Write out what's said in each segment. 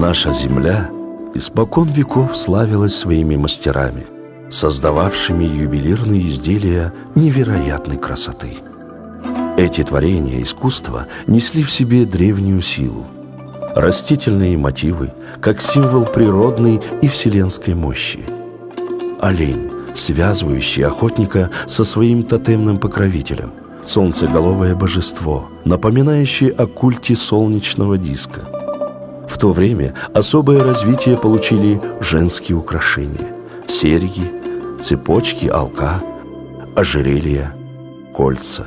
Наша земля испокон веков славилась своими мастерами, создававшими ювелирные изделия невероятной красоты. Эти творения искусства несли в себе древнюю силу. Растительные мотивы, как символ природной и вселенской мощи. Олень, связывающий охотника со своим тотемным покровителем. Солнцеголовое божество, напоминающее о культе солнечного диска – в то время особое развитие получили женские украшения – серьги, цепочки, алка, ожерелья, кольца.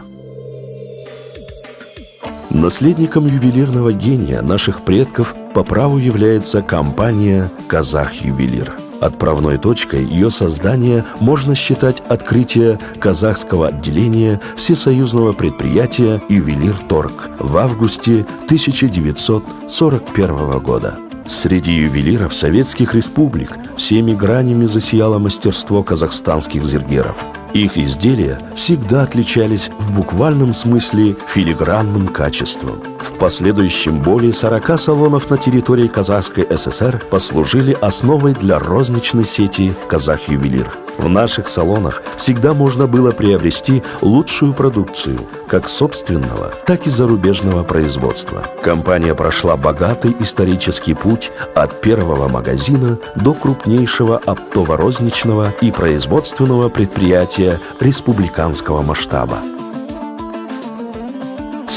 Наследником ювелирного гения наших предков по праву является компания «Казах-ювелир». Отправной точкой ее создания можно считать открытие казахского отделения всесоюзного предприятия «Ювелир Торг» в августе 1941 года. Среди ювелиров советских республик всеми гранями засияло мастерство казахстанских зергеров – их изделия всегда отличались в буквальном смысле филигранным качеством. Последующем более 40 салонов на территории Казахской ССР послужили основой для розничной сети «Казах-ювелир». В наших салонах всегда можно было приобрести лучшую продукцию, как собственного, так и зарубежного производства. Компания прошла богатый исторический путь от первого магазина до крупнейшего оптово-розничного и производственного предприятия республиканского масштаба.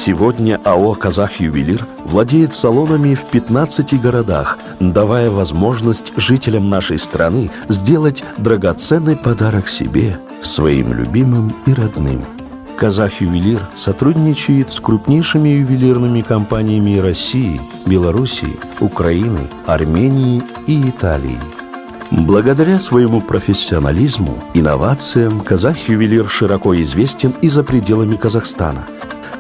Сегодня АО «Казах-ювелир» владеет салонами в 15 городах, давая возможность жителям нашей страны сделать драгоценный подарок себе, своим любимым и родным. «Казах-ювелир» сотрудничает с крупнейшими ювелирными компаниями России, Белоруссии, Украины, Армении и Италии. Благодаря своему профессионализму, инновациям, казах-ювелир широко известен и за пределами Казахстана –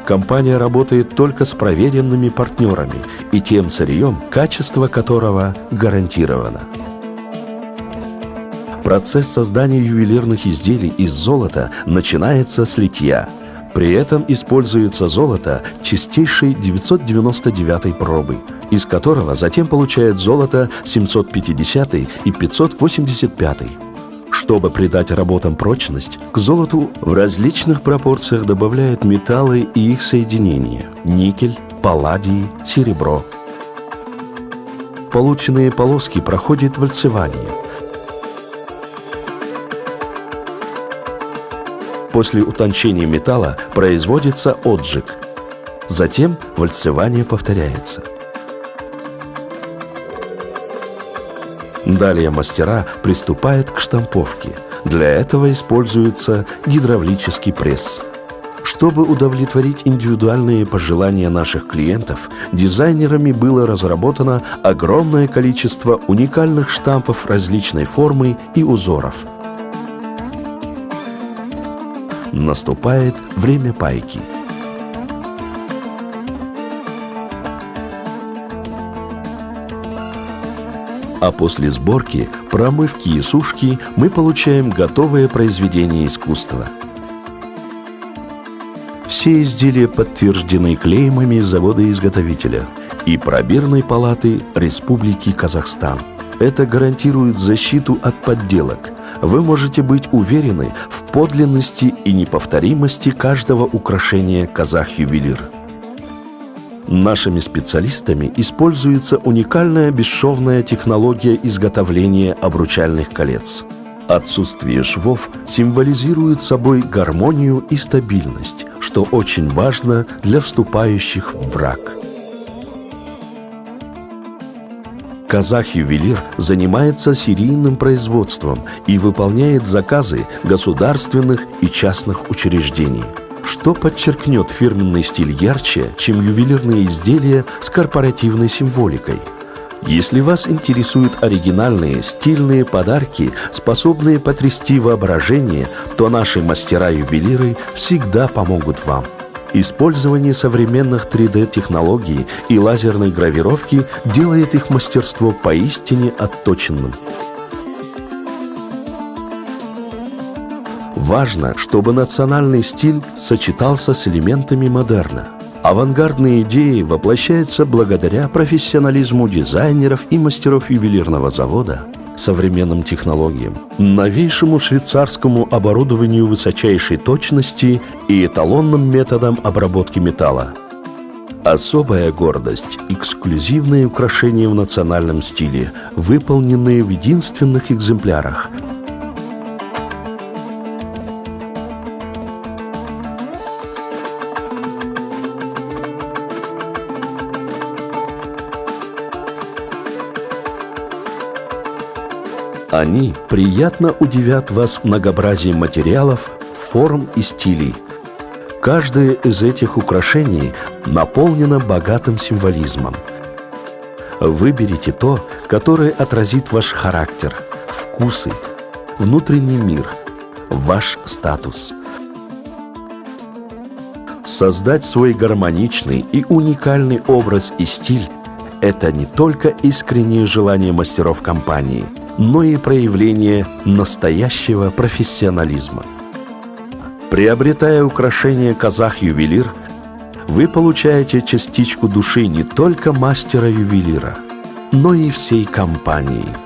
Компания работает только с проверенными партнерами и тем сырьем, качество которого гарантировано. Процесс создания ювелирных изделий из золота начинается с литья. При этом используется золото чистейшей 999 пробы, из которого затем получают золото 750 и 585 чтобы придать работам прочность, к золоту в различных пропорциях добавляют металлы и их соединения – никель, палладий, серебро. Полученные полоски проходят вальцевание. После утончения металла производится отжиг. Затем вальцевание повторяется – Далее мастера приступают к штамповке. Для этого используется гидравлический пресс. Чтобы удовлетворить индивидуальные пожелания наших клиентов, дизайнерами было разработано огромное количество уникальных штампов различной формы и узоров. Наступает время пайки – а после сборки, промывки и сушки мы получаем готовое произведение искусства. Все изделия подтверждены клеймами завода-изготовителя и пробирной палаты Республики Казахстан. Это гарантирует защиту от подделок. Вы можете быть уверены в подлинности и неповторимости каждого украшения казах-ювелир. Нашими специалистами используется уникальная бесшовная технология изготовления обручальных колец. Отсутствие швов символизирует собой гармонию и стабильность, что очень важно для вступающих в брак. Казах-ювелир занимается серийным производством и выполняет заказы государственных и частных учреждений – что подчеркнет фирменный стиль ярче, чем ювелирные изделия с корпоративной символикой? Если вас интересуют оригинальные, стильные подарки, способные потрясти воображение, то наши мастера-ювелиры всегда помогут вам. Использование современных 3D-технологий и лазерной гравировки делает их мастерство поистине отточенным – Важно, чтобы национальный стиль сочетался с элементами модерна. Авангардные идеи воплощаются благодаря профессионализму дизайнеров и мастеров ювелирного завода, современным технологиям, новейшему швейцарскому оборудованию высочайшей точности и эталонным методам обработки металла. Особая гордость – эксклюзивные украшения в национальном стиле, выполненные в единственных экземплярах – Они приятно удивят вас многообразием материалов, форм и стилей. Каждое из этих украшений наполнено богатым символизмом. Выберите то, которое отразит ваш характер, вкусы, внутренний мир, ваш статус. Создать свой гармоничный и уникальный образ и стиль – это не только искреннее желание мастеров компании – но и проявление настоящего профессионализма. Приобретая украшение «Казах-ювелир», вы получаете частичку души не только мастера-ювелира, но и всей компании –